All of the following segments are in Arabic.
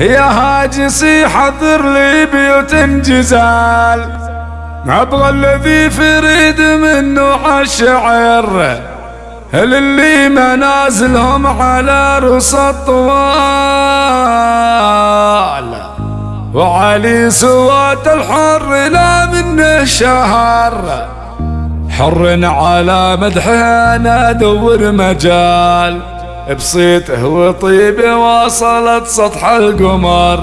يا هاجسي حضر لي بيوت جزال أبغى الذي فريد منه عالشعر. اللي منازلهم على رص الطوال وعلي سوات الحر لا منه شهر. حر على مدحه أنا ادور مجال. بصيته وطيبه وصلت سطح القمر.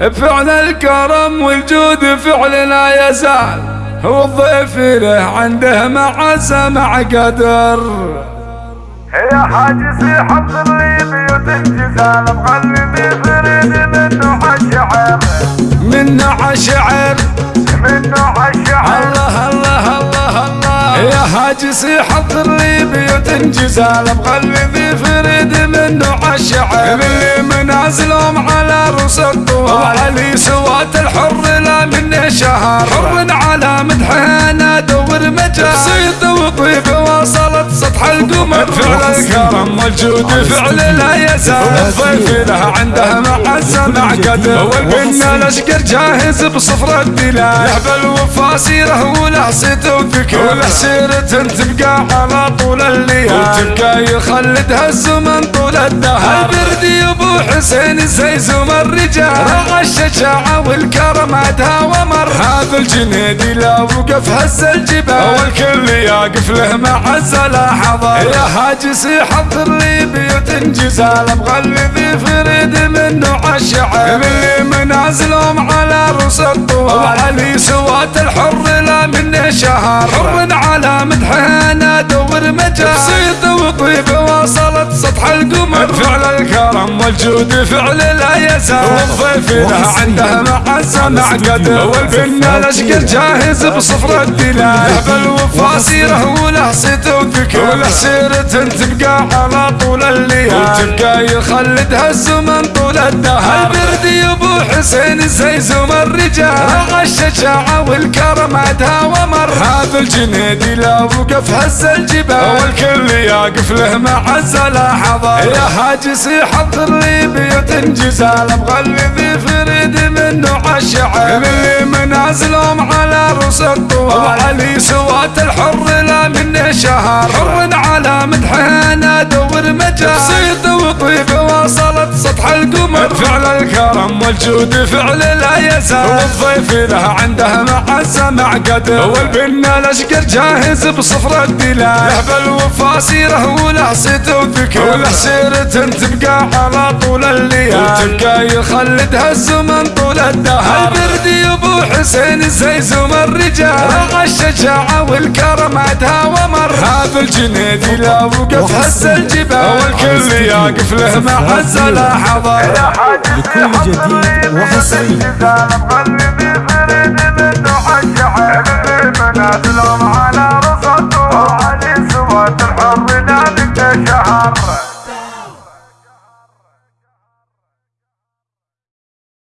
بفعل الكرم والجود فعل لا يزال. هو الضيف له عنده معزة مع قدر. يا حاجسي حط لي بيوت الجزال مغلبي فريد منه يا حاجسي حضر لي بيوت جزال بقلبي فريد منه عالشعر اللي منازلهم على رؤوس الطوال وعلي سوات الحر لا منه شهر. حر على مدحه أنا دور مجال صيد وطيب فعل الكرم والجود فعل لا يزال الضيف له عنده معزه مع قدر والبنا الاشقر جاهز بصفر الدلال لعب الوفا سيره وله صيت وذكر وله سيرة تبقى على طول الليل وتبقى يخلدها الزمن طول الدهر البردي ابو حسين زي زم الرجال رغى الشجاعة والكرم عدها ومر هذا الجنيدي لا وقف هز الجبال. والكل يقف له معز لحظة يا هاجسي حضر لي بيوت جزال مغلبي فريد منه عالشعر اللي منازلهم على رؤوس الطوال وعلي سوات الحر لا منه شهر. حر على مدحه أنا دور مجال صيد وطيب وصلت سطح القمر. فعل الكرم والجود فعل لا يزال. والضيف له عنده معزه مع قدر والبنا الاشقر جاهز بصفر الدلال. بالوفا سيره وله صيت وذكر وله سيرة تبقى على طول الليل وتبقى يخلدها الزمن طول الدهر البردي ابو حسين زي زم الرجال الشجاعة والكرم عدها ومر هذا الجنيدي لا وقف هز الجبال. والكل يقف له معز لحظة يا هاجسي حضر لي بيوت جزال بقلبي فريد منه عالشعر اللي منازلهم على رؤوس الطوال وعلي سوات الحر لا منه شهر. حر على مدحه أنا دور مجال. صيد وطيب وصلت سطح القمر. فعل الكرم والجود فعل لا يزال. والضيف له عنده معزه مع قدر. والبنا الأشقر جاهز بصفر الدلال. لعب الوفا سيره وله صيت وذكر وله سيرة تبقى على طول الليل وتبقى يخلدها الزمن طول الدهر. البردي ابو حسين زي زم الرجال. رغى الشجاعة والكرم عدها ومر. هذا الجنيدي لا وقف هز الجبال. والكل يقف له معز لحظة يا حاجسي لكل وردي وحصري سلام على رصد وعلي سواد الحر نادك شهر